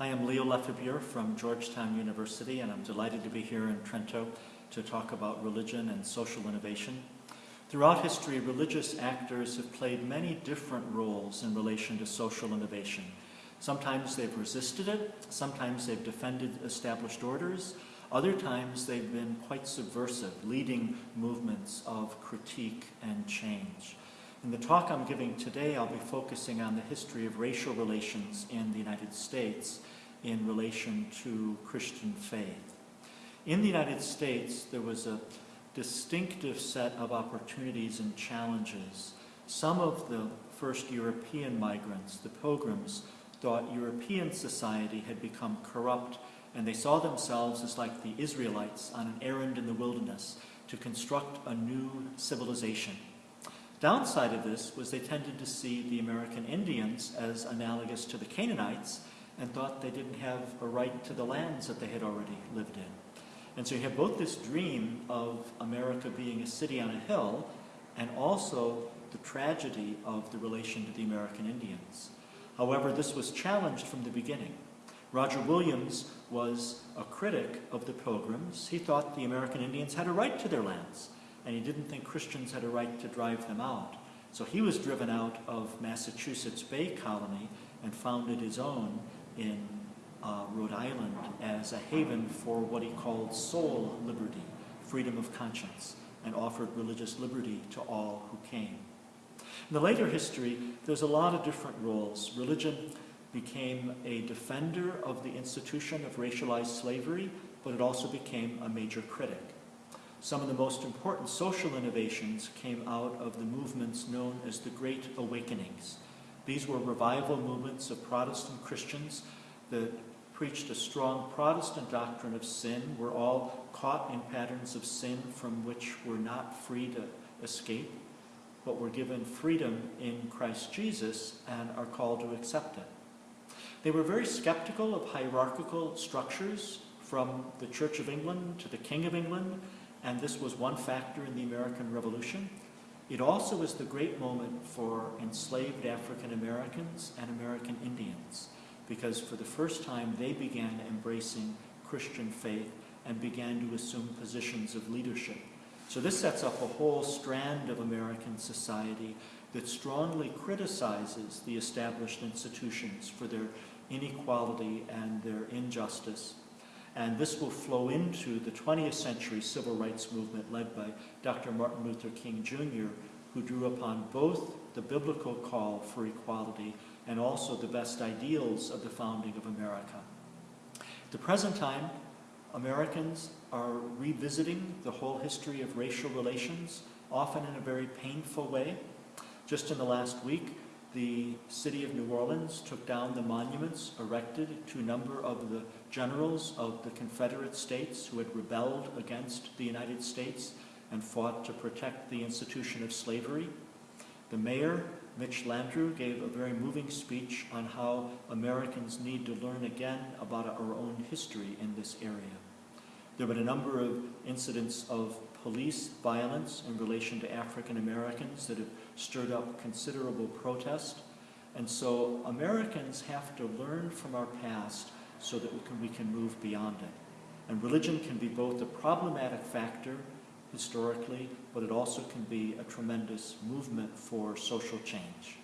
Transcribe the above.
I am Leo Lefebure from Georgetown University, and I'm delighted to be here in Trento to talk about religion and social innovation. Throughout history, religious actors have played many different roles in relation to social innovation. Sometimes they've resisted it, sometimes they've defended established orders, other times they've been quite subversive, leading movements of critique and change. In the talk I'm giving today, I'll be focusing on the history of racial relations in the United States in relation to Christian faith. In the United States, there was a distinctive set of opportunities and challenges. Some of the first European migrants, the pilgrims, thought European society had become corrupt and they saw themselves as like the Israelites on an errand in the wilderness to construct a new civilization. Downside of this was they tended to see the American Indians as analogous to the Canaanites and thought they didn't have a right to the lands that they had already lived in. And so you have both this dream of America being a city on a hill and also the tragedy of the relation to the American Indians. However, this was challenged from the beginning. Roger Williams was a critic of the Pilgrims. He thought the American Indians had a right to their lands and he didn't think Christians had a right to drive them out. So he was driven out of Massachusetts Bay Colony and founded his own in uh, Rhode Island as a haven for what he called soul liberty, freedom of conscience, and offered religious liberty to all who came. In the later history, there's a lot of different roles. Religion became a defender of the institution of racialized slavery, but it also became a major critic. Some of the most important social innovations came out of the movements known as the Great Awakenings. These were revival movements of Protestant Christians that preached a strong Protestant doctrine of sin. We're all caught in patterns of sin from which we're not free to escape, but we're given freedom in Christ Jesus and are called to accept it. They were very skeptical of hierarchical structures from the Church of England to the King of England and this was one factor in the American Revolution. It also was the great moment for enslaved African Americans and American Indians, because for the first time they began embracing Christian faith and began to assume positions of leadership. So this sets up a whole strand of American society that strongly criticizes the established institutions for their inequality and their injustice and this will flow into the 20th century civil rights movement led by Dr. Martin Luther King Jr., who drew upon both the biblical call for equality and also the best ideals of the founding of America. At the present time, Americans are revisiting the whole history of racial relations, often in a very painful way. Just in the last week, the city of New Orleans took down the monuments erected to a number of the generals of the Confederate States who had rebelled against the United States and fought to protect the institution of slavery. The mayor, Mitch Landrieu, gave a very moving speech on how Americans need to learn again about our own history in this area. There have been a number of incidents of police violence in relation to African Americans that have stirred up considerable protest. And so Americans have to learn from our past so that we can, we can move beyond it. And religion can be both a problematic factor historically, but it also can be a tremendous movement for social change.